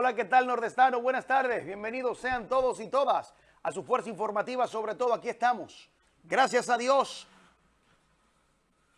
Hola, ¿qué tal nordestano? Buenas tardes, bienvenidos sean todos y todas a su fuerza informativa, sobre todo aquí estamos. Gracias a Dios,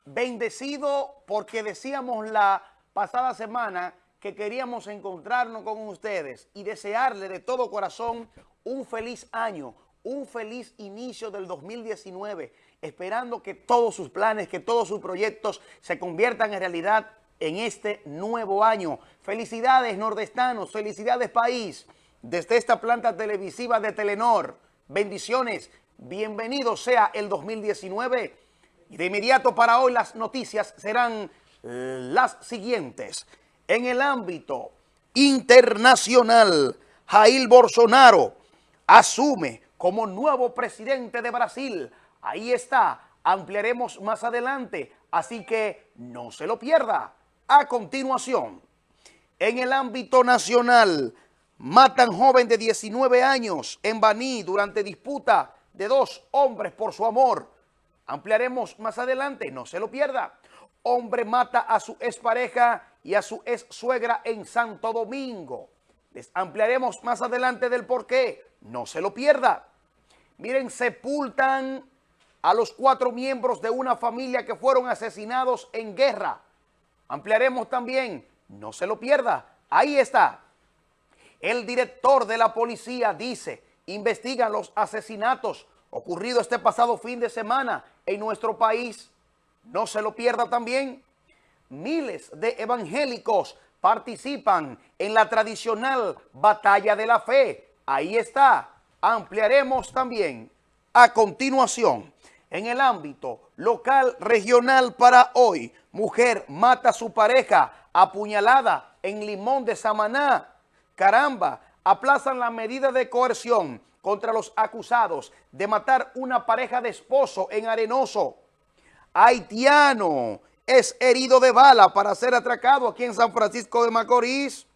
bendecido porque decíamos la pasada semana que queríamos encontrarnos con ustedes y desearle de todo corazón un feliz año, un feliz inicio del 2019, esperando que todos sus planes, que todos sus proyectos se conviertan en realidad en este nuevo año. Felicidades nordestanos, felicidades país, desde esta planta televisiva de Telenor. Bendiciones, bienvenido sea el 2019. Y de inmediato para hoy las noticias serán las siguientes. En el ámbito internacional, Jair Bolsonaro asume como nuevo presidente de Brasil. Ahí está, ampliaremos más adelante, así que no se lo pierda. A continuación, en el ámbito nacional, matan joven de 19 años en Baní durante disputa de dos hombres por su amor. Ampliaremos más adelante, no se lo pierda. Hombre mata a su expareja y a su ex suegra en Santo Domingo. Les ampliaremos más adelante del por qué, no se lo pierda. Miren, sepultan a los cuatro miembros de una familia que fueron asesinados en guerra. Ampliaremos también, no se lo pierda, ahí está. El director de la policía dice, investigan los asesinatos ocurridos este pasado fin de semana en nuestro país. No se lo pierda también. Miles de evangélicos participan en la tradicional batalla de la fe. Ahí está. Ampliaremos también a continuación en el ámbito local regional para hoy. Mujer mata a su pareja apuñalada en Limón de Samaná. Caramba, aplazan la medida de coerción contra los acusados de matar una pareja de esposo en Arenoso. Haitiano es herido de bala para ser atracado aquí en San Francisco de Macorís.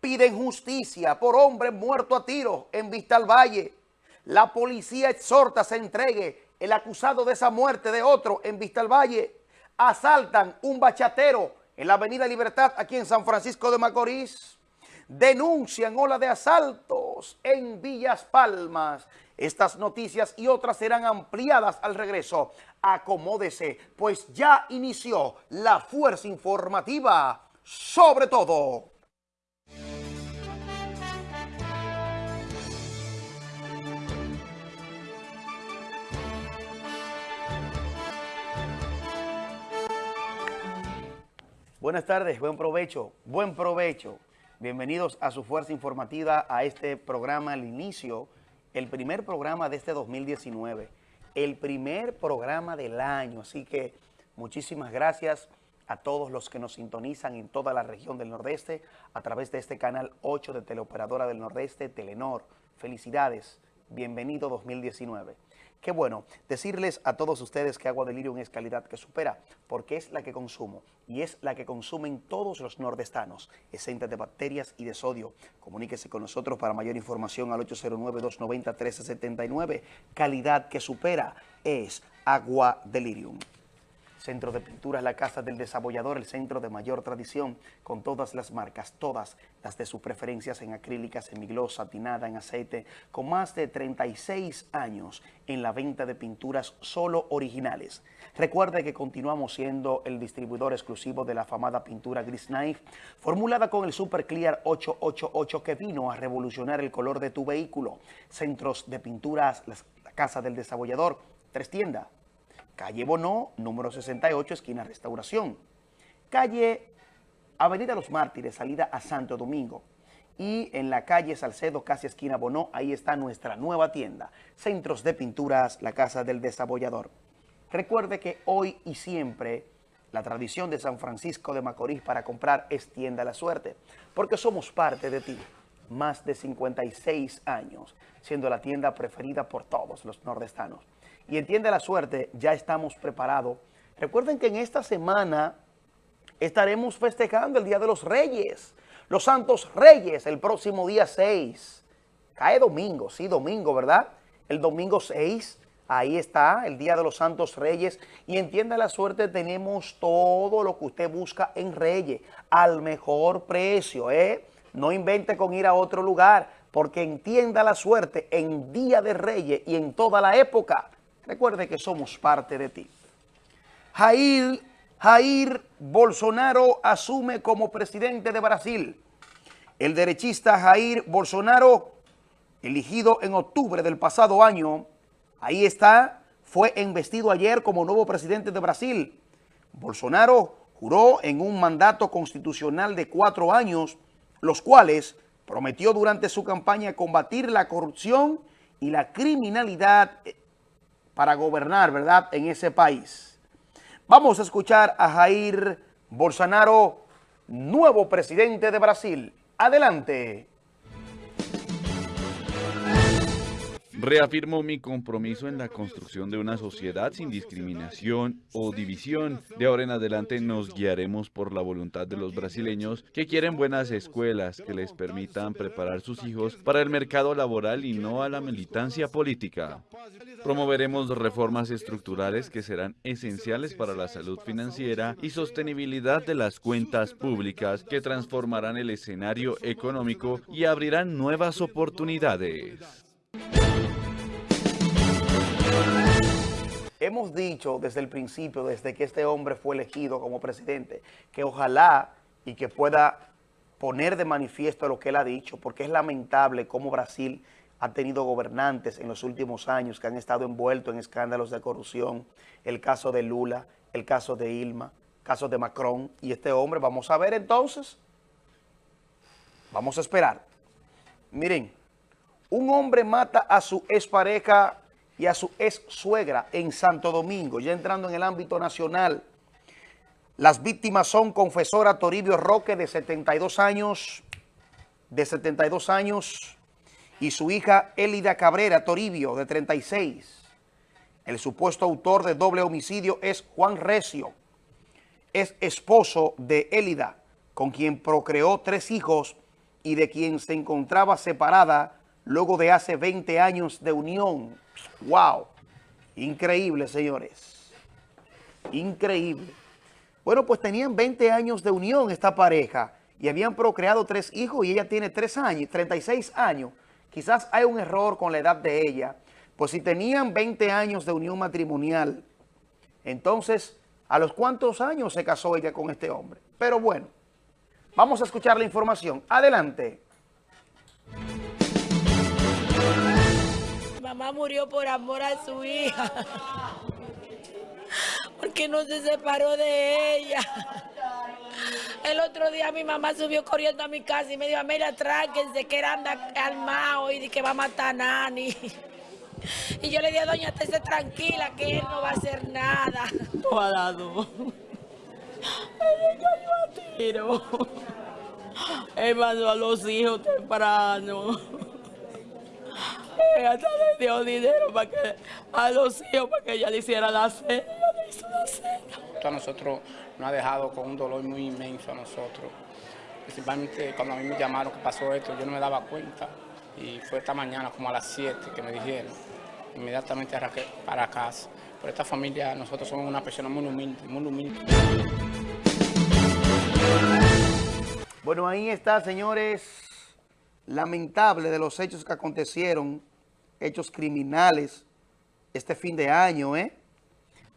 Piden justicia por hombre muerto a tiro en Vista al Valle. La policía exhorta se entregue el acusado de esa muerte de otro en Vista al Valle, asaltan un bachatero en la Avenida Libertad aquí en San Francisco de Macorís, denuncian ola de asaltos en Villas Palmas. Estas noticias y otras serán ampliadas al regreso. Acomódese, pues ya inició la fuerza informativa sobre todo. Buenas tardes, buen provecho, buen provecho. Bienvenidos a su fuerza informativa, a este programa, al inicio, el primer programa de este 2019, el primer programa del año. Así que muchísimas gracias a todos los que nos sintonizan en toda la región del Nordeste a través de este canal 8 de Teleoperadora del Nordeste, Telenor. Felicidades, bienvenido 2019. Qué bueno decirles a todos ustedes que Agua Delirium es calidad que supera, porque es la que consumo y es la que consumen todos los nordestanos, exenta de bacterias y de sodio. Comuníquese con nosotros para mayor información al 809-290-1379. Calidad que supera es Agua Delirium. Centro de Pinturas La Casa del Desabollador, el centro de mayor tradición, con todas las marcas, todas las de sus preferencias en acrílicas, en miglosa, satinada, en aceite, con más de 36 años en la venta de pinturas solo originales. Recuerde que continuamos siendo el distribuidor exclusivo de la afamada pintura Gris Knife, formulada con el Super Clear 888 que vino a revolucionar el color de tu vehículo. Centros de pinturas, la Casa del Desabollador, tres tiendas calle Bonó, número 68, esquina Restauración. Calle Avenida Los Mártires, salida a Santo Domingo. Y en la calle Salcedo, casi esquina Bonó, ahí está nuestra nueva tienda. Centros de Pinturas, la Casa del Desabollador. Recuerde que hoy y siempre la tradición de San Francisco de Macorís para comprar es tienda la suerte, porque somos parte de ti. Más de 56 años, siendo la tienda preferida por todos los nordestanos y entiende la suerte, ya estamos preparados. Recuerden que en esta semana estaremos festejando el Día de los Reyes, los Santos Reyes, el próximo día 6. Cae domingo, sí, domingo, ¿verdad? El domingo 6, ahí está, el Día de los Santos Reyes. Y entienda la suerte, tenemos todo lo que usted busca en Reyes, al mejor precio, ¿eh? no invente con ir a otro lugar, porque entienda la suerte en Día de Reyes y en toda la época. Recuerde que somos parte de ti. Jair, Jair Bolsonaro asume como presidente de Brasil. El derechista Jair Bolsonaro, elegido en octubre del pasado año, ahí está, fue investido ayer como nuevo presidente de Brasil. Bolsonaro juró en un mandato constitucional de cuatro años, los cuales prometió durante su campaña combatir la corrupción y la criminalidad para gobernar, ¿verdad?, en ese país. Vamos a escuchar a Jair Bolsonaro, nuevo presidente de Brasil. Adelante. Reafirmo mi compromiso en la construcción de una sociedad sin discriminación o división. De ahora en adelante nos guiaremos por la voluntad de los brasileños que quieren buenas escuelas que les permitan preparar sus hijos para el mercado laboral y no a la militancia política. Promoveremos reformas estructurales que serán esenciales para la salud financiera y sostenibilidad de las cuentas públicas que transformarán el escenario económico y abrirán nuevas oportunidades. Hemos dicho desde el principio, desde que este hombre fue elegido como presidente, que ojalá y que pueda poner de manifiesto lo que él ha dicho, porque es lamentable cómo Brasil ha tenido gobernantes en los últimos años que han estado envueltos en escándalos de corrupción, el caso de Lula, el caso de Ilma, caso de Macron, y este hombre, vamos a ver entonces, vamos a esperar. Miren, un hombre mata a su expareja y a su ex suegra en Santo Domingo, ya entrando en el ámbito nacional. Las víctimas son confesora Toribio Roque, de 72 años, de 72 años, y su hija Elida Cabrera Toribio, de 36. El supuesto autor de doble homicidio es Juan Recio. Es esposo de Elida, con quien procreó tres hijos y de quien se encontraba separada luego de hace 20 años de unión. ¡Wow! Increíble, señores. Increíble. Bueno, pues tenían 20 años de unión esta pareja y habían procreado tres hijos y ella tiene tres años, 36 años. Quizás hay un error con la edad de ella. Pues si tenían 20 años de unión matrimonial, entonces, ¿a los cuántos años se casó ella con este hombre? Pero bueno, vamos a escuchar la información. Adelante. Mamá murió por amor a su hija. Porque no se separó de ella. El otro día mi mamá subió corriendo a mi casa y me dijo, mira, tráquense, que era anda armado y que va a matar a Nani. Y yo le dije, doña, esté tranquila, que él no va a hacer nada. Dado. Él cayó a tiro. Él mandó a los hijos temprano hasta le dio dinero para que, a los hijos para que ella le hiciera la cena. Le hizo la cena. A nosotros nos ha dejado con un dolor muy inmenso a nosotros. Principalmente cuando a mí me llamaron que pasó esto, yo no me daba cuenta. Y fue esta mañana como a las 7 que me dijeron. Inmediatamente para casa. Por esta familia nosotros somos una persona muy humilde, muy humilde. Bueno, ahí está, señores lamentable de los hechos que acontecieron, hechos criminales, este fin de año, ¿eh?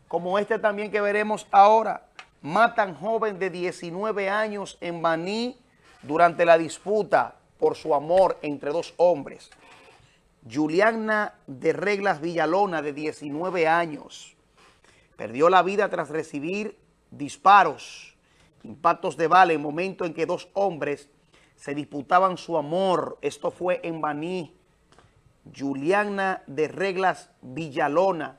Como este también que veremos ahora, matan joven de 19 años en Baní durante la disputa por su amor entre dos hombres. Juliana de Reglas Villalona, de 19 años, perdió la vida tras recibir disparos, impactos de bala en momento en que dos hombres se disputaban su amor. Esto fue en Baní. Juliana de Reglas Villalona,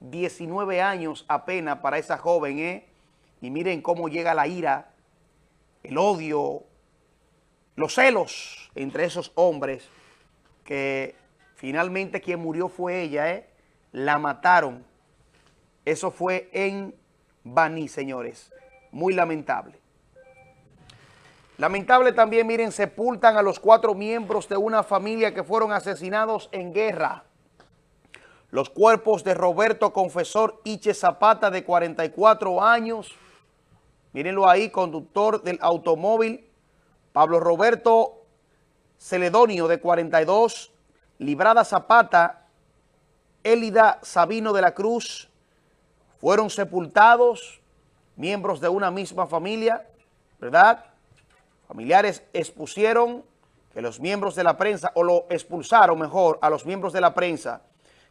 19 años apenas para esa joven, ¿eh? Y miren cómo llega la ira, el odio, los celos entre esos hombres que finalmente quien murió fue ella, ¿eh? La mataron. Eso fue en Baní, señores. Muy lamentable. Lamentable también, miren, sepultan a los cuatro miembros de una familia que fueron asesinados en guerra. Los cuerpos de Roberto Confesor Iche Zapata, de 44 años, mírenlo ahí, conductor del automóvil, Pablo Roberto Celedonio de 42, Librada Zapata, Élida Sabino de la Cruz, fueron sepultados miembros de una misma familia, ¿verdad? Familiares expusieron que los miembros de la prensa, o lo expulsaron mejor, a los miembros de la prensa,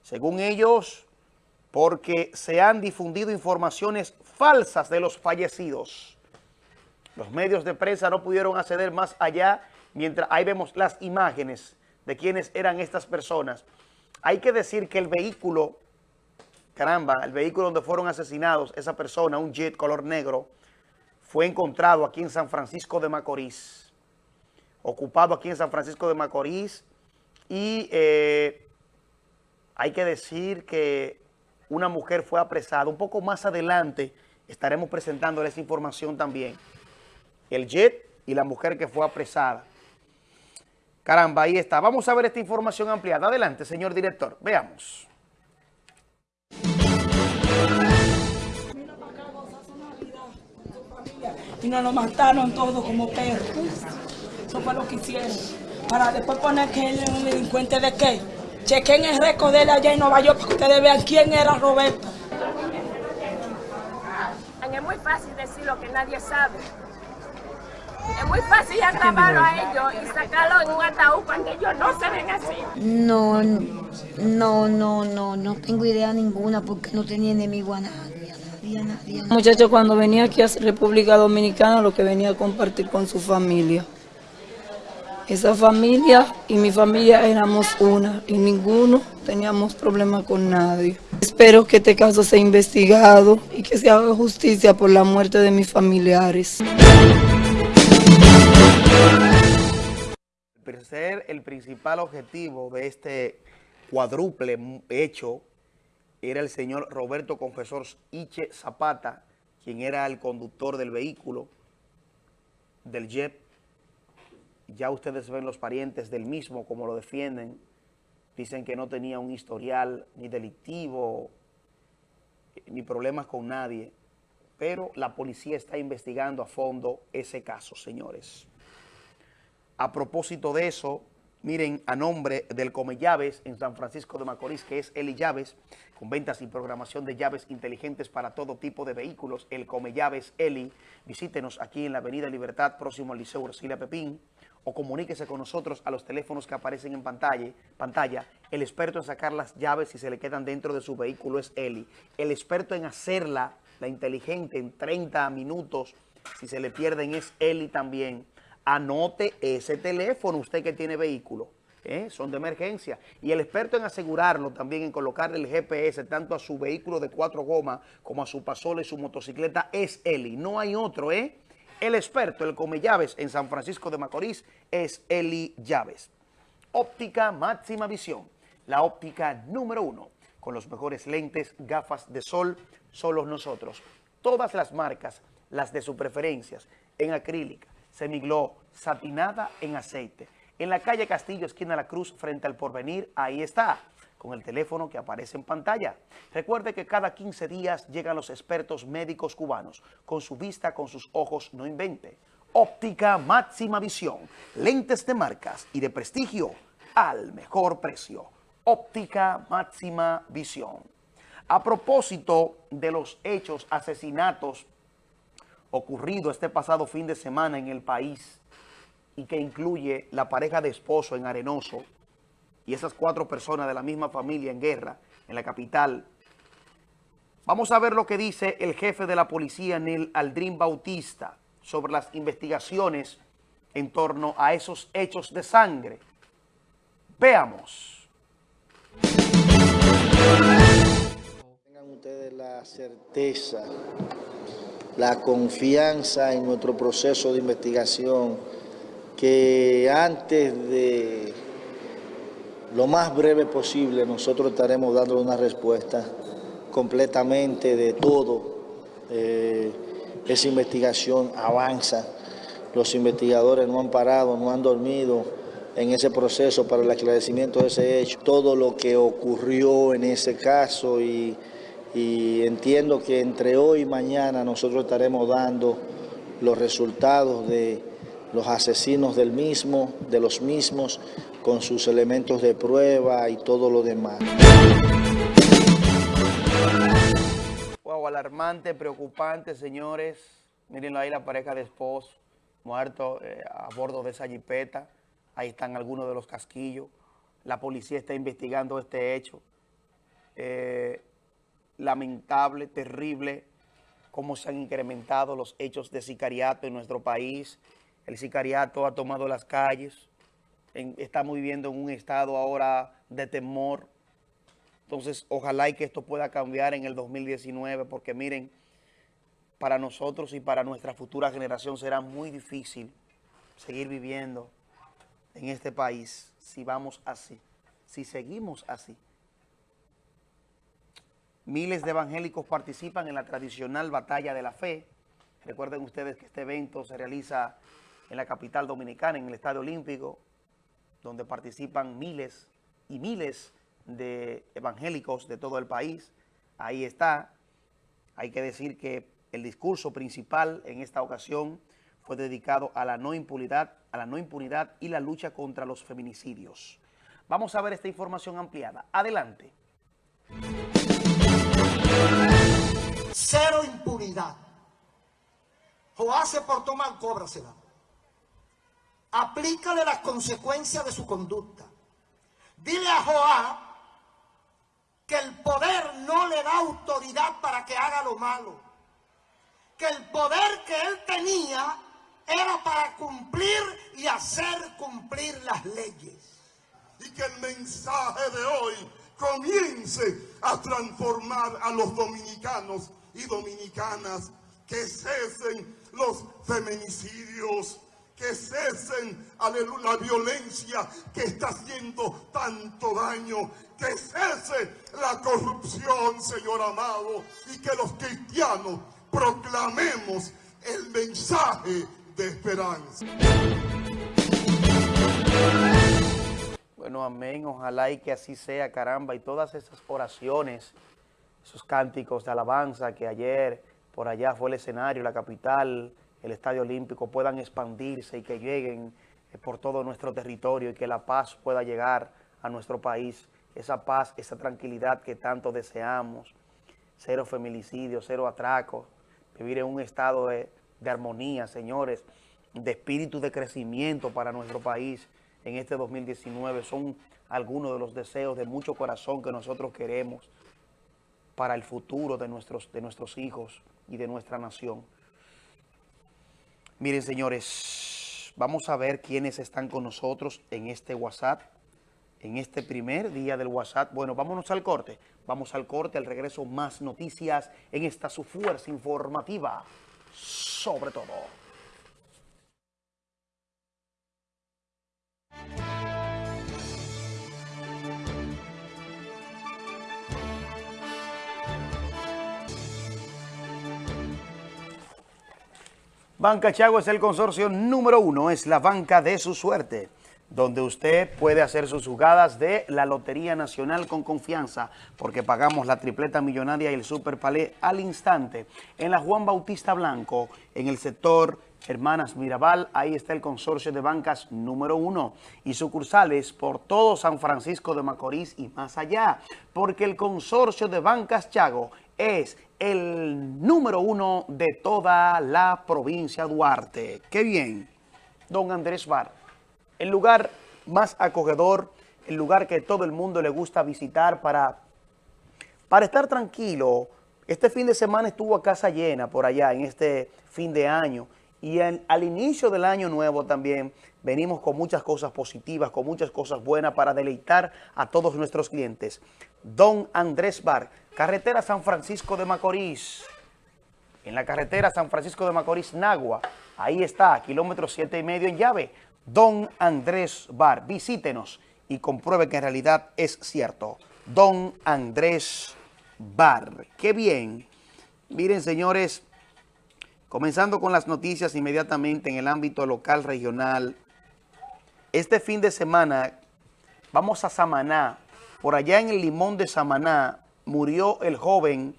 según ellos, porque se han difundido informaciones falsas de los fallecidos. Los medios de prensa no pudieron acceder más allá, mientras ahí vemos las imágenes de quiénes eran estas personas. Hay que decir que el vehículo, caramba, el vehículo donde fueron asesinados, esa persona, un jet color negro, fue encontrado aquí en San Francisco de Macorís, ocupado aquí en San Francisco de Macorís, y eh, hay que decir que una mujer fue apresada. Un poco más adelante estaremos presentando esa información también. El jet y la mujer que fue apresada. Caramba, ahí está. Vamos a ver esta información ampliada. Adelante, señor director. Veamos. Y nos lo mataron todos como perros. Eso fue lo que hicieron. Para después poner que él es un delincuente de qué. Chequen el récord de él allá en Nueva York para que ustedes vean quién era Roberto. Es muy fácil decir lo que nadie sabe. Es muy fácil agravarlo a ellos y sacarlo en un ataúd cuando ellos no se ven así. No, no, no, no, no tengo idea ninguna porque no tenía enemigo a nadie, Muchacho cuando venía aquí a República Dominicana lo que venía a compartir con su familia. Esa familia y mi familia éramos una y ninguno teníamos problema con nadie. Espero que este caso sea investigado y que se haga justicia por la muerte de mis familiares. Ser el principal objetivo de este cuádruple hecho era el señor Roberto Confesor Iche Zapata, quien era el conductor del vehículo, del jet. Ya ustedes ven los parientes del mismo, como lo defienden. Dicen que no tenía un historial ni delictivo, ni problemas con nadie. Pero la policía está investigando a fondo ese caso, señores. A propósito de eso, miren, a nombre del Come Llaves en San Francisco de Macorís, que es Eli Llaves, con ventas y programación de llaves inteligentes para todo tipo de vehículos, el Come Llaves Eli, visítenos aquí en la Avenida Libertad, próximo al Liceo Ursilia Pepín, o comuníquese con nosotros a los teléfonos que aparecen en pantalla. pantalla. El experto en sacar las llaves si se le quedan dentro de su vehículo es Eli. El experto en hacerla, la inteligente, en 30 minutos, si se le pierden es Eli también anote ese teléfono, usted que tiene vehículo. ¿eh? Son de emergencia. Y el experto en asegurarlo también, en colocarle el GPS tanto a su vehículo de cuatro gomas como a su pasola y su motocicleta es Eli. No hay otro, ¿eh? El experto, el come llaves en San Francisco de Macorís es Eli Llaves. Óptica máxima visión, la óptica número uno, con los mejores lentes, gafas de sol, solos nosotros. Todas las marcas, las de su preferencias, en acrílica, semiglow, satinada en aceite. En la calle Castillo, esquina La Cruz, frente al Porvenir, ahí está, con el teléfono que aparece en pantalla. Recuerde que cada 15 días llegan los expertos médicos cubanos. Con su vista, con sus ojos, no invente. Óptica máxima visión, lentes de marcas y de prestigio al mejor precio. Óptica máxima visión. A propósito de los hechos, asesinatos ocurrido este pasado fin de semana en el país y que incluye la pareja de esposo en Arenoso y esas cuatro personas de la misma familia en guerra en la capital. Vamos a ver lo que dice el jefe de la policía, Neil Aldrin Bautista, sobre las investigaciones en torno a esos hechos de sangre. Veamos. Tengan ustedes la certeza la confianza en nuestro proceso de investigación, que antes de lo más breve posible nosotros estaremos dando una respuesta completamente de todo. Eh, esa investigación avanza, los investigadores no han parado, no han dormido en ese proceso para el esclarecimiento de ese hecho. Todo lo que ocurrió en ese caso y y entiendo que entre hoy y mañana nosotros estaremos dando los resultados de, los asesinos del mismo, de los mismos, con sus elementos de prueba y todo lo demás. Wow, alarmante, preocupante, señores. Mírenlo ahí la pareja de esposos muertos eh, a bordo de esa jipeta. Ahí están algunos de los casquillos. La policía está investigando este hecho. Eh, lamentable, terrible, cómo se han incrementado los hechos de sicariato en nuestro país. El sicariato ha tomado las calles. estamos viviendo en un estado ahora de temor. Entonces, ojalá y que esto pueda cambiar en el 2019, porque miren, para nosotros y para nuestra futura generación será muy difícil seguir viviendo en este país si vamos así, si seguimos así. Miles de evangélicos participan en la tradicional batalla de la fe. Recuerden ustedes que este evento se realiza en la capital dominicana, en el Estadio Olímpico, donde participan miles y miles de evangélicos de todo el país. Ahí está. Hay que decir que el discurso principal en esta ocasión fue dedicado a la no impunidad, a la no impunidad y la lucha contra los feminicidios. Vamos a ver esta información ampliada. Adelante. Cero impunidad. Joá se portó mal, cóbrasela. Aplícale las consecuencias de su conducta. Dile a Joá que el poder no le da autoridad para que haga lo malo. Que el poder que él tenía era para cumplir y hacer cumplir las leyes. Y que el mensaje de hoy comience a transformar a los dominicanos y dominicanas, que cesen los feminicidios, que cesen la violencia que está haciendo tanto daño, que cese la corrupción, Señor amado, y que los cristianos proclamemos el mensaje de esperanza. Bueno, amén, ojalá y que así sea, caramba, y todas esas oraciones esos cánticos de alabanza que ayer por allá fue el escenario, la capital, el Estadio Olímpico, puedan expandirse y que lleguen eh, por todo nuestro territorio y que la paz pueda llegar a nuestro país. Esa paz, esa tranquilidad que tanto deseamos. Cero feminicidio, cero atracos. Vivir en un estado de, de armonía, señores, de espíritu de crecimiento para nuestro país en este 2019. Son algunos de los deseos de mucho corazón que nosotros queremos para el futuro de nuestros, de nuestros hijos y de nuestra nación. Miren, señores, vamos a ver quiénes están con nosotros en este WhatsApp, en este primer día del WhatsApp. Bueno, vámonos al corte. Vamos al corte, al regreso, más noticias en esta su fuerza informativa, sobre todo. Banca Chago es el consorcio número uno, es la banca de su suerte, donde usted puede hacer sus jugadas de la Lotería Nacional con confianza, porque pagamos la tripleta millonaria y el Super Palé al instante. En la Juan Bautista Blanco, en el sector Hermanas Mirabal, ahí está el consorcio de bancas número uno y sucursales por todo San Francisco de Macorís y más allá, porque el consorcio de bancas Chago es el número uno de toda la provincia Duarte. ¡Qué bien! Don Andrés Bar, el lugar más acogedor, el lugar que todo el mundo le gusta visitar para, para estar tranquilo. Este fin de semana estuvo a casa llena por allá en este fin de año y al inicio del año nuevo también venimos con muchas cosas positivas, con muchas cosas buenas para deleitar a todos nuestros clientes. Don Andrés Bar, carretera San Francisco de Macorís. En la carretera San Francisco de Macorís, Nagua. Ahí está, kilómetro siete y medio en llave. Don Andrés Bar, visítenos y compruebe que en realidad es cierto. Don Andrés Bar. ¡Qué bien! Miren, señores, comenzando con las noticias inmediatamente en el ámbito local, regional. Este fin de semana vamos a Samaná, por allá en el Limón de Samaná murió el joven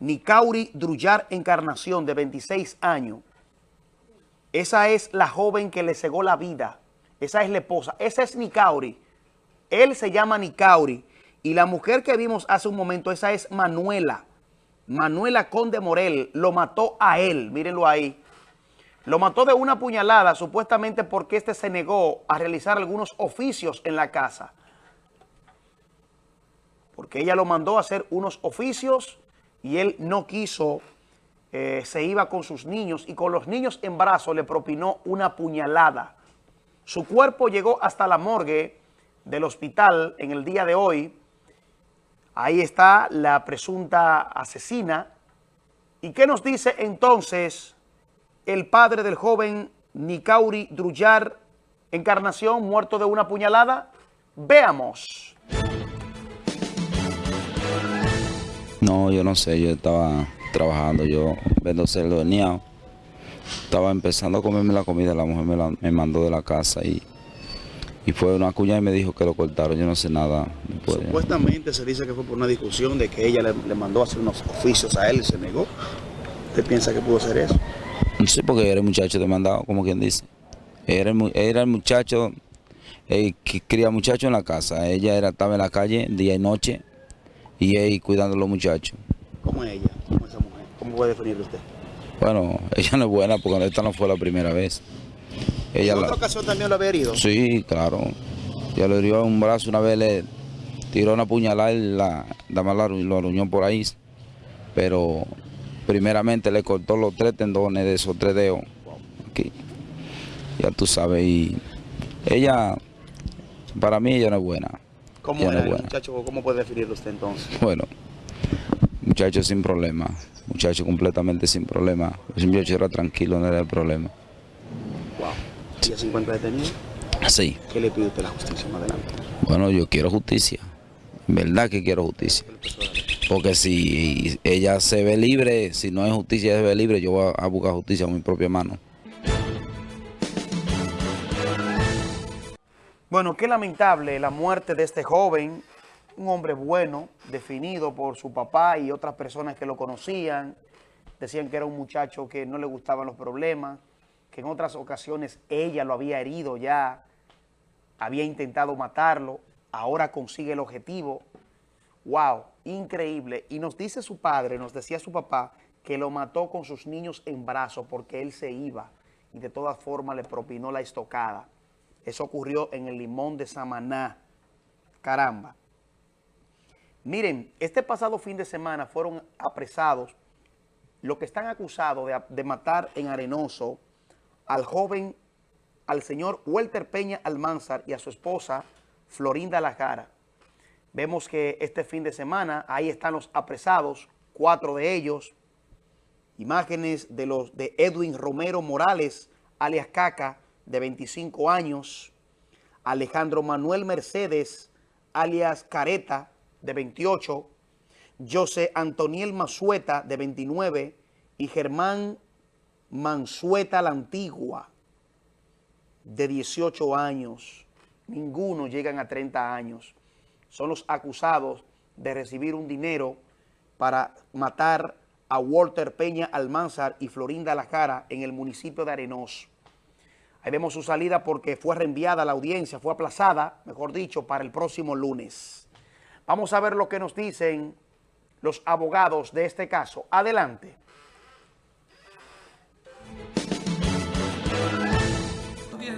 Nicauri Drullar Encarnación, de 26 años. Esa es la joven que le cegó la vida. Esa es la esposa. Esa es Nicauri. Él se llama Nicauri. Y la mujer que vimos hace un momento, esa es Manuela. Manuela Conde Morel lo mató a él. Mírenlo ahí. Lo mató de una puñalada, supuestamente porque este se negó a realizar algunos oficios en la casa. Porque ella lo mandó a hacer unos oficios y él no quiso, eh, se iba con sus niños y con los niños en brazos le propinó una puñalada. Su cuerpo llegó hasta la morgue del hospital en el día de hoy. Ahí está la presunta asesina. ¿Y qué nos dice entonces el padre del joven Nicauri Drullar, Encarnación, muerto de una puñalada? Veamos. No, yo no sé, yo estaba trabajando, yo vendo cerdo niao. Estaba empezando a comerme la comida, la mujer me, la, me mandó de la casa y, y fue una cuña y me dijo que lo cortaron, yo no sé nada. Después. Supuestamente se dice que fue por una discusión de que ella le, le mandó a hacer unos oficios a él y se negó. ¿Usted piensa que pudo ser eso? Sí, porque era el muchacho demandado, como quien dice. Era el, era el muchacho eh, que cría muchachos en la casa. Ella era, estaba en la calle día y noche y él cuidando a los muchachos. ¿Cómo es ella? ¿Cómo es esa mujer? ¿Cómo puede definirlo usted? Bueno, ella no es buena porque esta no fue la primera vez. Ella ¿En otra la, ocasión también lo había herido? Sí, claro. Ya le dio un brazo una vez, le tiró una puñalada y la, la, la, lo aruñó por ahí. Pero primeramente le cortó los tres tendones de esos tres dedos. Aquí. Ya tú sabes. Y ella, para mí ella no es buena. ¿Cómo era el muchacho? ¿Cómo puede definirlo usted entonces? Bueno, muchacho sin problema, muchacho completamente sin problema. Ese muchacho era tranquilo, no era el problema. Wow. ¿Y ya se encuentra detenido? Sí, ¿Qué le pide usted la justicia más adelante? bueno, yo quiero justicia. En verdad que quiero justicia. Porque si ella se ve libre, si no hay justicia, ella se ve libre, yo voy a buscar justicia con mi propia mano. Bueno, qué lamentable la muerte de este joven, un hombre bueno, definido por su papá y otras personas que lo conocían. Decían que era un muchacho que no le gustaban los problemas, que en otras ocasiones ella lo había herido ya, había intentado matarlo, ahora consigue el objetivo. ¡Wow! Increíble. Y nos dice su padre, nos decía su papá, que lo mató con sus niños en brazos porque él se iba y de todas formas le propinó la estocada. Eso ocurrió en el Limón de Samaná. Caramba. Miren, este pasado fin de semana fueron apresados los que están acusados de, matar en Arenoso al joven, al señor Walter Peña Almanzar y a su esposa Florinda Lajara. Vemos que este fin de semana ahí están los apresados, cuatro de ellos. Imágenes de los de Edwin Romero Morales, alias Caca, de 25 años, Alejandro Manuel Mercedes, alias Careta, de 28, José Antoniel Mansueta, de 29, y Germán Mansueta la Antigua, de 18 años. Ninguno llegan a 30 años. Son los acusados de recibir un dinero para matar a Walter Peña Almanzar y Florinda Lajara en el municipio de Arenoso. Ahí vemos su salida porque fue reenviada a la audiencia, fue aplazada, mejor dicho, para el próximo lunes. Vamos a ver lo que nos dicen los abogados de este caso. Adelante.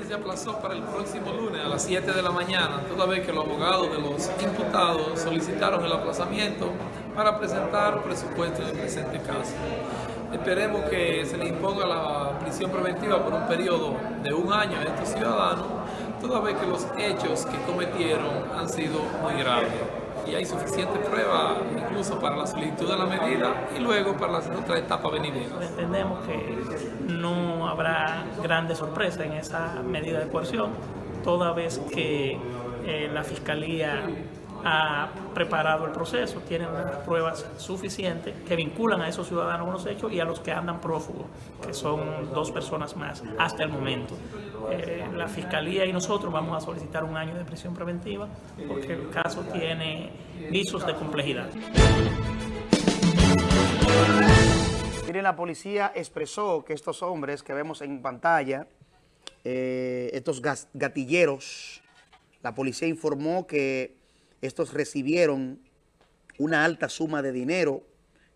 Se aplazó para el próximo lunes a las 7 de la mañana, toda vez que los abogados de los imputados solicitaron el aplazamiento para presentar presupuesto en el presente caso. Esperemos que se le imponga la prisión preventiva por un periodo de un año a estos ciudadanos, toda vez que los hechos que cometieron han sido muy graves. Y hay suficiente prueba incluso para la solicitud de la medida y luego para la otra etapa venidera. Entendemos que no habrá grandes sorpresas en esa medida de coerción, toda vez que eh, la Fiscalía ha preparado el proceso, tienen pruebas suficientes que vinculan a esos ciudadanos con los hechos y a los que andan prófugos, que son dos personas más hasta el momento. Eh, la Fiscalía y nosotros vamos a solicitar un año de prisión preventiva porque el caso tiene visos de complejidad. Miren, la policía expresó que estos hombres que vemos en pantalla, eh, estos gatilleros, la policía informó que estos recibieron una alta suma de dinero.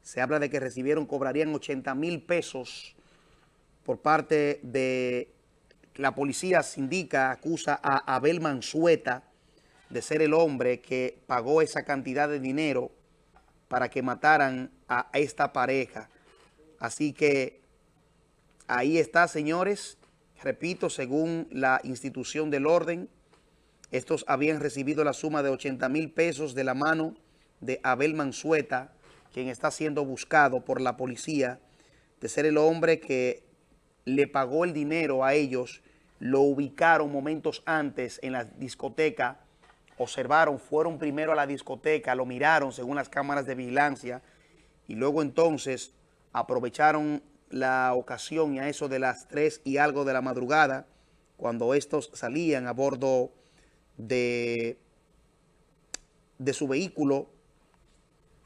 Se habla de que recibieron, cobrarían 80 mil pesos por parte de la policía, se indica, acusa a Abel Mansueta de ser el hombre que pagó esa cantidad de dinero para que mataran a esta pareja. Así que ahí está, señores. Repito, según la institución del orden, estos habían recibido la suma de 80 mil pesos de la mano de Abel Mansueta, quien está siendo buscado por la policía, de ser el hombre que le pagó el dinero a ellos, lo ubicaron momentos antes en la discoteca, observaron, fueron primero a la discoteca, lo miraron según las cámaras de vigilancia y luego entonces aprovecharon la ocasión y a eso de las 3 y algo de la madrugada, cuando estos salían a bordo de, de su vehículo,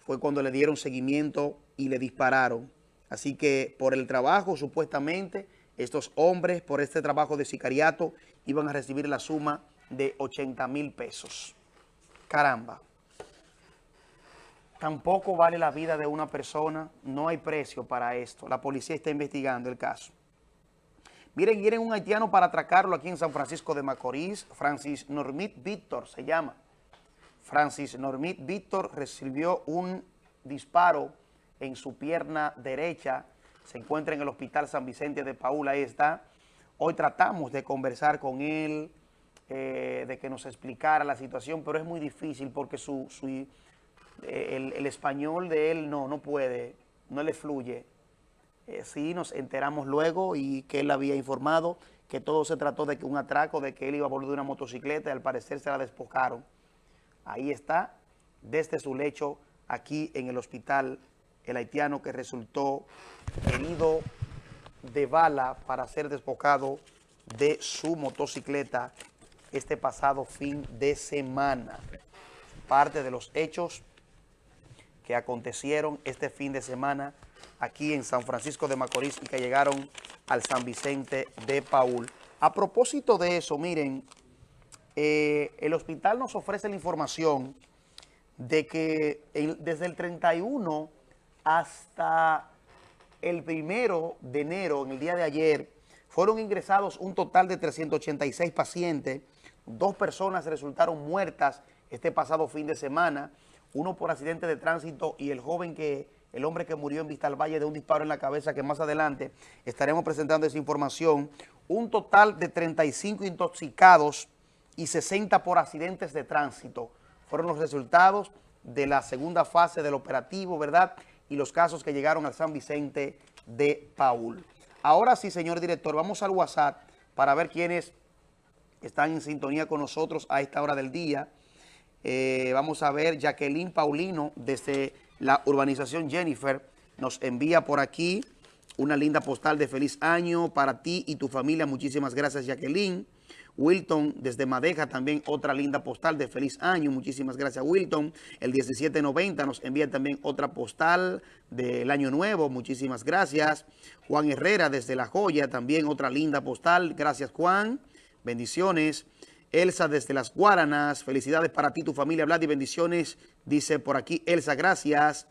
fue cuando le dieron seguimiento y le dispararon. Así que por el trabajo, supuestamente, estos hombres, por este trabajo de sicariato, iban a recibir la suma de 80 mil pesos. Caramba. Tampoco vale la vida de una persona, no hay precio para esto. La policía está investigando el caso. Miren, quieren un haitiano para atracarlo aquí en San Francisco de Macorís. Francis Normit Víctor se llama. Francis Normit Víctor recibió un disparo en su pierna derecha. Se encuentra en el Hospital San Vicente de Paula, ahí está. Hoy tratamos de conversar con él, eh, de que nos explicara la situación, pero es muy difícil porque su eh, el, español de él no, no puede, no le fluye. Eh, sí, nos enteramos luego y que él había informado que todo se trató de un atraco, de que él iba a volver de una motocicleta y al parecer se la despojaron. Ahí está, desde su lecho, aquí en el hospital, el haitiano que resultó herido de bala para ser despojado de su motocicleta este pasado fin de semana. Parte de los hechos que acontecieron este fin de semana aquí en San Francisco de Macorís y que llegaron al San Vicente de Paul. A propósito de eso, miren, eh, el hospital nos ofrece la información de que desde el 31 hasta el primero de enero, en el día de ayer, fueron ingresados un total de 386 pacientes. Dos personas resultaron muertas este pasado fin de semana uno por accidente de tránsito y el joven que, el hombre que murió en Vista al Valle de un disparo en la cabeza, que más adelante estaremos presentando esa información. Un total de 35 intoxicados y 60 por accidentes de tránsito. Fueron los resultados de la segunda fase del operativo, ¿verdad? Y los casos que llegaron al San Vicente de Paul. Ahora sí, señor director, vamos al WhatsApp para ver quiénes están en sintonía con nosotros a esta hora del día. Eh, vamos a ver, Jacqueline Paulino, desde la urbanización Jennifer, nos envía por aquí una linda postal de feliz año para ti y tu familia. Muchísimas gracias, Jacqueline. Wilton, desde Madeja, también otra linda postal de feliz año. Muchísimas gracias, Wilton. El 1790 nos envía también otra postal del año nuevo. Muchísimas gracias. Juan Herrera, desde La Joya, también otra linda postal. Gracias, Juan. Bendiciones. Elsa desde Las Guaranas, felicidades para ti, tu familia, Vlad y bendiciones, dice por aquí Elsa, gracias.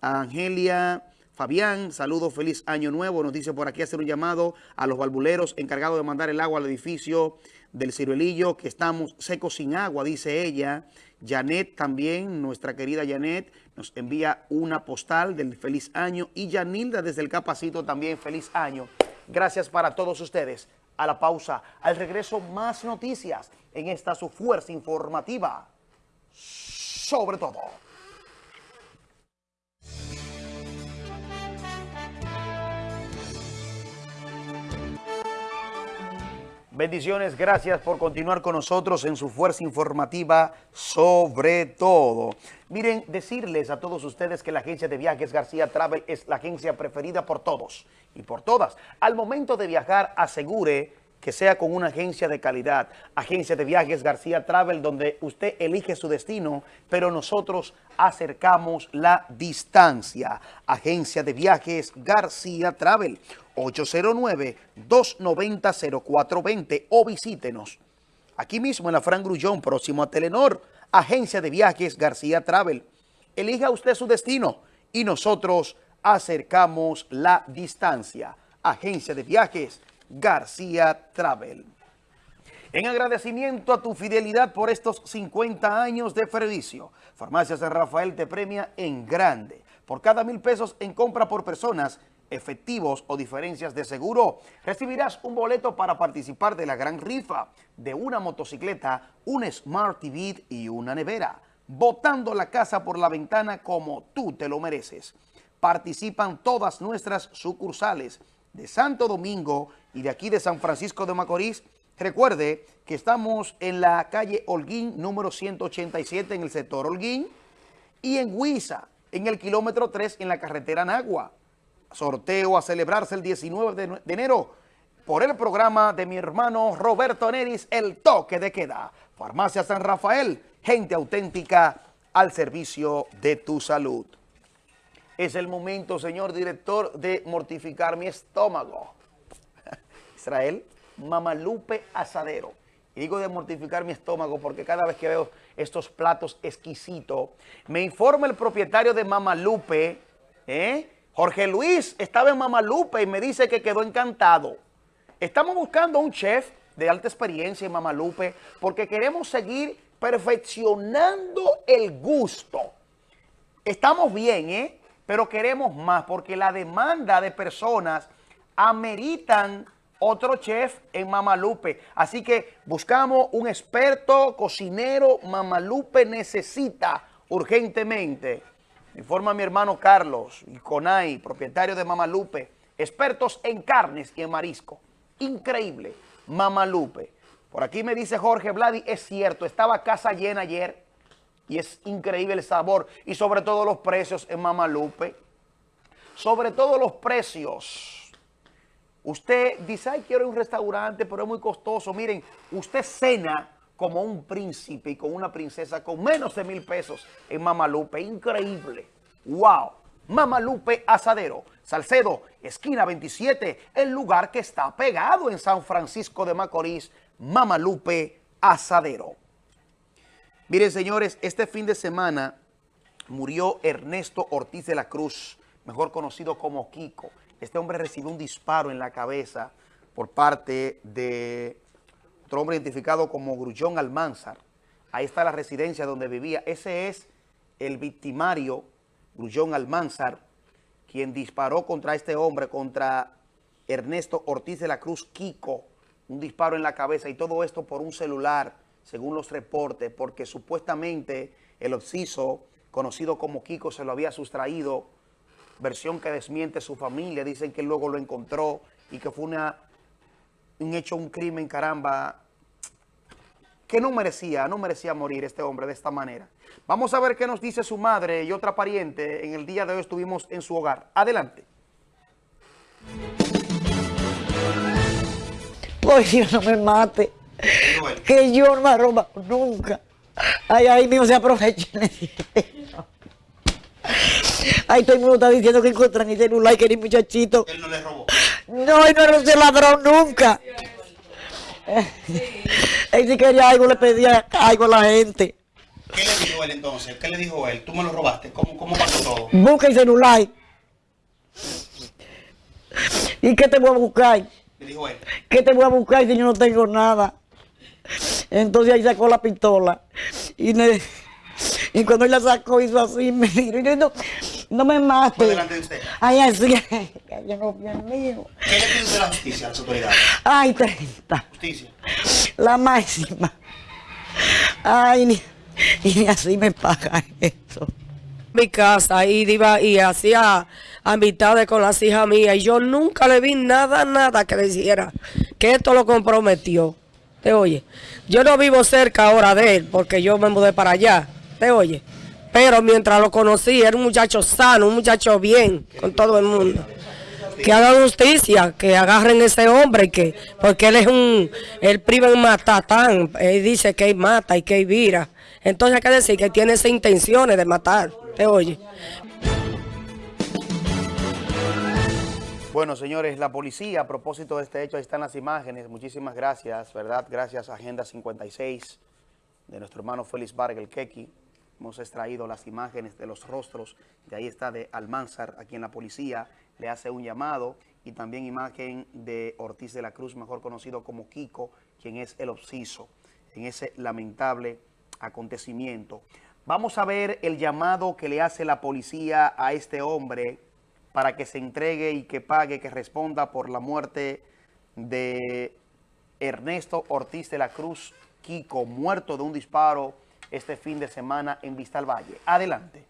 Angelia Fabián, saludos, feliz año nuevo, nos dice por aquí hacer un llamado a los balbuleros encargados de mandar el agua al edificio del Ciruelillo, que estamos secos sin agua, dice ella. Janet también, nuestra querida Janet, nos envía una postal del feliz año y Yanilda desde el Capacito también, feliz año. Gracias para todos ustedes. A la pausa, al regreso más noticias en esta su fuerza informativa. Sobre todo. Bendiciones, gracias por continuar con nosotros en su fuerza informativa sobre todo. Miren, decirles a todos ustedes que la agencia de viajes García Travel es la agencia preferida por todos y por todas. Al momento de viajar, asegure que sea con una agencia de calidad. Agencia de Viajes García Travel, donde usted elige su destino, pero nosotros acercamos la distancia. Agencia de Viajes García Travel, 809-290-0420 o visítenos. Aquí mismo en la Fran Grullón, próximo a Telenor, Agencia de Viajes García Travel. Elija usted su destino y nosotros acercamos la distancia. Agencia de Viajes García Travel. En agradecimiento a tu fidelidad por estos 50 años de servicio, Farmacia San Rafael te premia en grande. Por cada mil pesos en compra por personas, efectivos o diferencias de seguro, recibirás un boleto para participar de la gran rifa de una motocicleta, un Smart TV y una nevera, botando la casa por la ventana como tú te lo mereces. Participan todas nuestras sucursales de Santo Domingo y de aquí de San Francisco de Macorís. Recuerde que estamos en la calle Holguín, número 187 en el sector Holguín y en Huiza, en el kilómetro 3 en la carretera Nagua. Sorteo a celebrarse el 19 de, enero por el programa de mi hermano Roberto Neris, El Toque de Queda. Farmacia San Rafael, gente auténtica al servicio de tu salud. Es el momento, señor director, de mortificar mi estómago. Israel, Mamalupe Asadero. Y digo de mortificar mi estómago porque cada vez que veo estos platos exquisitos, me informa el propietario de Mamalupe, ¿eh? Jorge Luis, estaba en Mamalupe y me dice que quedó encantado. Estamos buscando un chef de alta experiencia en Mamalupe porque queremos seguir perfeccionando el gusto. Estamos bien, ¿eh? Pero queremos más porque la demanda de personas ameritan otro chef en Mamalupe. Así que buscamos un experto cocinero. Mamalupe necesita urgentemente. Informa mi hermano Carlos Conay, propietario de Mamalupe, expertos en carnes y en marisco. Increíble, Mamalupe. Por aquí me dice Jorge Vladi, es cierto, estaba casa llena ayer y es increíble el sabor y sobre todo los precios en Mamalupe. Sobre todo los precios. Usted dice, ay, quiero un restaurante, pero es muy costoso. Miren, usted cena como un príncipe y con una princesa con menos de mil pesos en Mamalupe. Increíble. ¡Wow! Mamalupe Asadero. Salcedo, esquina 27, el lugar que está pegado en San Francisco de Macorís. Mamalupe Asadero. Miren, señores, este fin de semana murió Ernesto Ortiz de la Cruz, mejor conocido como Kiko. Este hombre recibió un disparo en la cabeza por parte de otro hombre identificado como Grullón Almanzar. Ahí está la residencia donde vivía. Ese es el victimario, Grullón Almanzar, quien disparó contra este hombre, contra Ernesto Ortiz de la Cruz Kiko, un disparo en la cabeza y todo esto por un celular, según los reportes, porque supuestamente el occiso, conocido como Kiko, se lo había sustraído, versión que desmiente su familia, dicen que luego lo encontró y que fue un hecho, un crimen, caramba, que no merecía, no merecía morir este hombre de esta manera. Vamos a ver qué nos dice su madre y otra pariente. En el día de hoy estuvimos en su hogar. Adelante. Pues Dios no me mate. Que yo no me roba nunca. Ay, ay, mío se aprovecha. Ay, todo el mundo está diciendo que encuentran el celular y que ni muchachito. Él no le robó. No, él no era un ladrón nunca. Él si quería algo le pedía algo a la gente. ¿Qué le dijo él entonces? ¿Qué le dijo él? ¿Tú me lo robaste? ¿Cómo, cómo pasó todo? Busca el celular. ¿Y qué te voy a buscar? Le dijo él. ¿Qué te voy a buscar si yo no tengo nada? Entonces ahí sacó la pistola y, me, y cuando él la sacó hizo así, me dijo, no, no me mates. ¿Fue delante de usted? Ay, así, yo no Dios mío. ¿Qué le pide la justicia a las autoridades? Ay, 30. Justicia. La máxima. Ay, ni, y así me paga eso. Mi casa y iba y hacía amistades con las hijas mías y yo nunca le vi nada, nada que dijera que esto lo comprometió. ¿Te oye? Yo no vivo cerca ahora de él porque yo me mudé para allá. ¿Te oye? Pero mientras lo conocí, era un muchacho sano, un muchacho bien con todo el mundo. que hagan justicia, que agarren ese hombre, que porque él es un, él priva en matatán, él dice que él mata y que él vira. Entonces hay que decir que tiene esas intenciones de matar, ¿te oye? Bueno, señores, la policía, a propósito de este hecho, ahí están las imágenes. Muchísimas gracias, ¿verdad? Gracias a Agenda 56 de nuestro hermano Félix Vargas, el. Hemos extraído las imágenes de los rostros, de ahí está de Almanzar, aquí en la policía, le hace un llamado, y también imagen de Ortiz de la Cruz, mejor conocido como Kiko, quien es el obsiso en ese lamentable acontecimiento. Vamos a ver el llamado que le hace la policía a este hombre para que se entregue y que pague, que responda por la muerte de Ernesto Ortiz de la Cruz Kiko, muerto de un disparo este fin de semana en Vista al Valle. Adelante.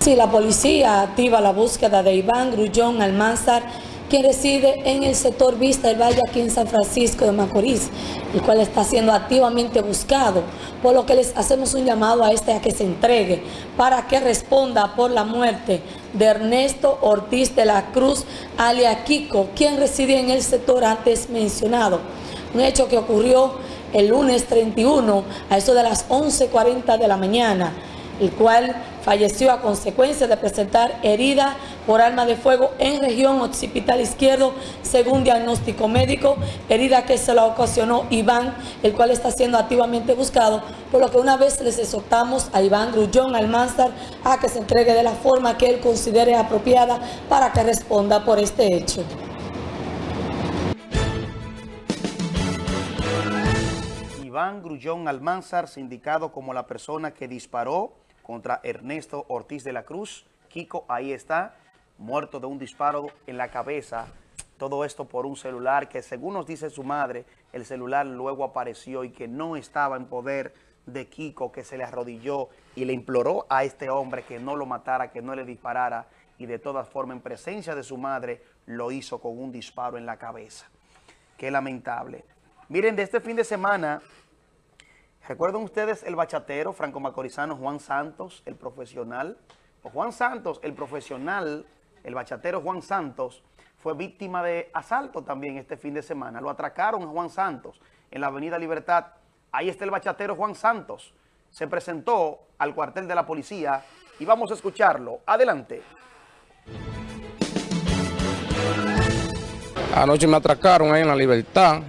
Sí, la policía activa la búsqueda de Iván Grullón Almanzar, quien reside en el sector Vista del Valle aquí en San Francisco de Macorís, el cual está siendo activamente buscado, por lo que les hacemos un llamado a este a que se entregue para que responda por la muerte de Ernesto Ortiz de la Cruz, alia Kiko, quien reside en el sector antes mencionado. Un hecho que ocurrió el lunes 31 a eso de las 11.40 de la mañana, el cual falleció a consecuencia de presentar herida por arma de fuego en región occipital izquierdo, según diagnóstico médico, herida que se la ocasionó Iván, el cual está siendo activamente buscado, por lo que una vez les exhortamos a Iván Grullón Almanzar a que se entregue de la forma que él considere apropiada para que responda por este hecho. Iván Grullón Almanzar, sindicado como la persona que disparó contra Ernesto Ortiz de la Cruz. Kiko, ahí está, muerto de un disparo en la cabeza. Todo esto por un celular que, según nos dice su madre, el celular luego apareció y que no estaba en poder de Kiko, que se le arrodilló y le imploró a este hombre que no lo matara, que no le disparara, y de todas formas, en presencia de su madre, lo hizo con un disparo en la cabeza. Qué lamentable. Miren, de este fin de semana, ¿Recuerdan ustedes el bachatero franco-macorizano Juan Santos, el profesional? O Juan Santos, el profesional, el bachatero Juan Santos, fue víctima de asalto también este fin de semana. Lo atracaron a Juan Santos en la avenida Libertad. Ahí está el bachatero Juan Santos. Se presentó al cuartel de la policía y vamos a escucharlo. Adelante. Anoche me atracaron ahí en la Libertad,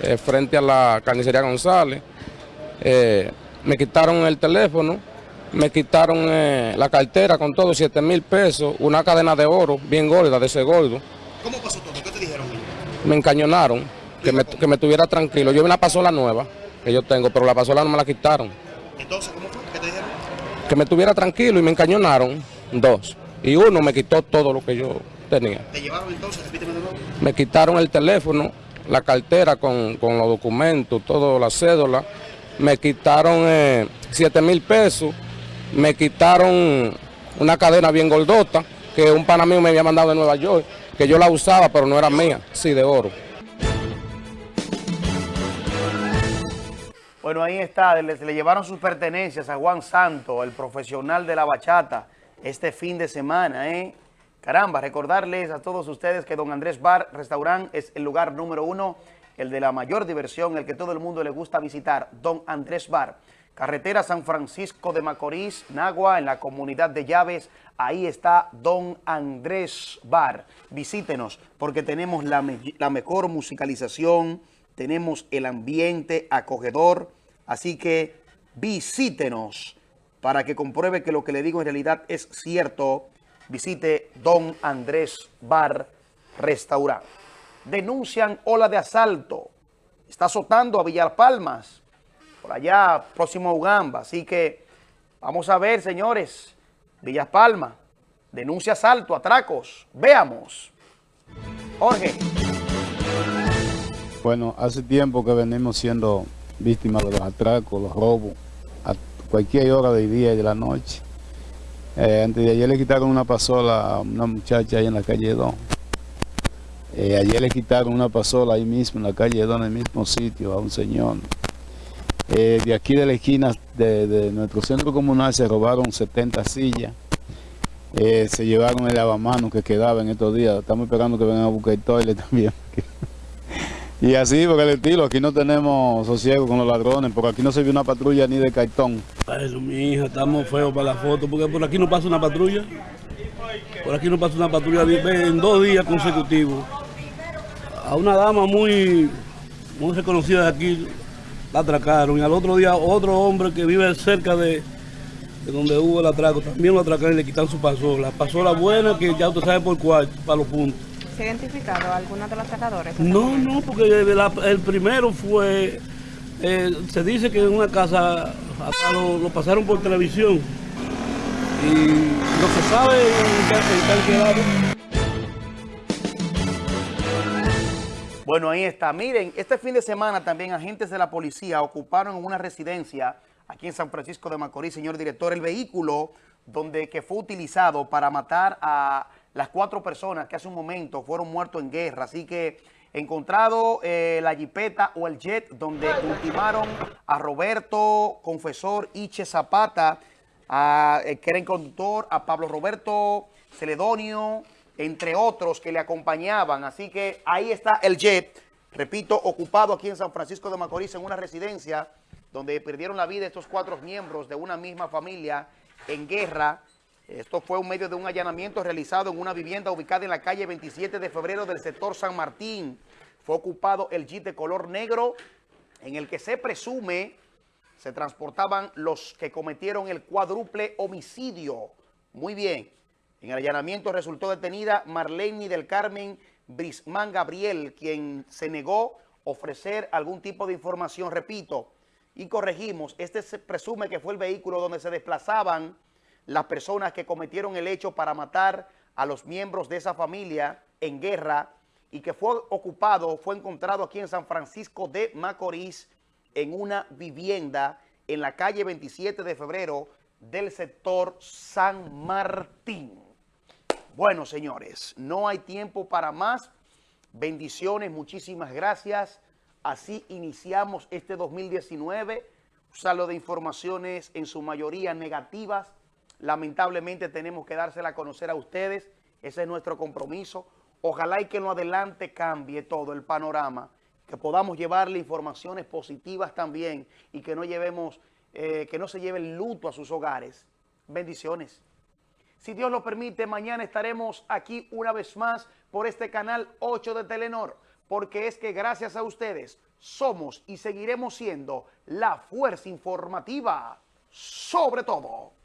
eh, frente a la carnicería González. Eh, me quitaron el teléfono, me quitaron eh, la cartera con todo, 7 mil pesos, una cadena de oro bien gorda, de ese gordo. ¿Cómo pasó todo? ¿Qué te dijeron? Me encañonaron, que me, que me tuviera tranquilo. Yo vi una pasola nueva que yo tengo, pero la pasola no me la quitaron. Entonces, ¿cómo fue? ¿Qué te dijeron? Que me tuviera tranquilo y me encañonaron dos. Y uno me quitó todo lo que yo tenía. ¿Te llevaron entonces? Repíteme de nuevo. Me quitaron el teléfono, la cartera con, con los documentos, todo, la cédula me quitaron eh, 7 mil pesos, me quitaron una cadena bien gordota que un pana me había mandado de Nueva York, que yo la usaba pero no era mía, sí, de oro. Bueno, ahí está, le, le llevaron sus pertenencias a Juan Santo, el profesional de la bachata, este fin de semana, ¿eh? Caramba, recordarles a todos ustedes que Don Andrés Bar Restaurant es el lugar número uno el de la mayor diversión, el que todo el mundo le gusta visitar, Don Andrés Bar. Carretera San Francisco de Macorís, Nagua, en la comunidad de Llaves, ahí está Don Andrés Bar. Visítenos porque tenemos la, la mejor musicalización, tenemos el ambiente acogedor, así que visítenos para que compruebe que lo que le digo en realidad es cierto. Visite Don Andrés Bar Restaurante denuncian ola de asalto. Está azotando a Villalpalmas, por allá próximo a Ugamba. Así que vamos a ver, señores, Villalpalma, denuncia asalto, atracos. Veamos. Jorge. Bueno, hace tiempo que venimos siendo víctimas de los atracos, los robos, a cualquier hora del día y de la noche. Eh, antes de ayer le quitaron una pasola a una muchacha ahí en la calle 2. Eh, ayer le quitaron una pasola ahí mismo, en la calle en el mismo sitio, a un señor. Eh, de aquí de la esquina de, nuestro centro comunal se robaron 70 sillas eh, se llevaron el lavamanos que quedaba en estos días. Estamos esperando que vengan a buscar el toilet también. y así, porque el estilo, aquí no tenemos sosiego con los ladrones, porque aquí no se vio una patrulla ni de cartón. Eso, mi hija, estamos feos para la foto, porque por aquí no pasa una patrulla. Por aquí no pasa una patrulla en dos días consecutivos. A una dama muy, muy reconocida de aquí la atracaron y al otro día otro hombre que vive cerca de, donde hubo el atraco también lo atracaron y le quitaron su pasola. Pasola buena que ya usted sabe por cuál, para los puntos. ¿Se ha identificado alguno de los atracadores? No, no, porque el primero fue, eh, se dice que en una casa lo, pasaron por televisión y no se sabe en qué, quedado. Bueno, ahí está. Miren, este fin de semana también agentes de la policía ocuparon una residencia aquí en San Francisco de Macorís, señor director, el vehículo donde que fue utilizado para matar a las cuatro personas que hace un momento fueron muertos en guerra. Así que encontrado eh, la jipeta o el jet donde ultimaron a Roberto Confesor Iche Zapata, a, eh, que era el conductor, a Pablo Roberto Celedonio, entre otros que le acompañaban. Así que ahí está el jet, repito, ocupado aquí en San Francisco de Macorís, en una residencia donde perdieron la vida estos cuatro miembros de una misma familia en guerra. Esto fue un medio de un allanamiento realizado en una vivienda ubicada en la calle 27 de febrero del sector San Martín. Fue ocupado el jeep de color negro en el que se presume se transportaban los que cometieron el cuádruple homicidio. Muy bien. En el allanamiento resultó detenida Marlene del Carmen Brismán Gabriel, quien se negó ofrecer algún tipo de información, repito, y corregimos, este se presume que fue el vehículo donde se desplazaban las personas que cometieron el hecho para matar a los miembros de esa familia en guerra y que fue ocupado, fue encontrado aquí en San Francisco de Macorís en una vivienda en la calle 27 de febrero del sector San Martín. Bueno, señores, no hay tiempo para más. Bendiciones, muchísimas gracias. Así iniciamos este 2019. Un de informaciones en su mayoría negativas. Lamentablemente tenemos que dársela a conocer a ustedes. Ese es nuestro compromiso. Ojalá y que en lo adelante cambie todo el panorama. Que podamos llevarle informaciones positivas también y que no llevemos, eh, que no se lleve el luto a sus hogares. Bendiciones. Si Dios lo permite, mañana estaremos aquí una vez más por este canal 8 de Telenor, porque es que gracias a ustedes somos y seguiremos siendo la fuerza informativa sobre todo.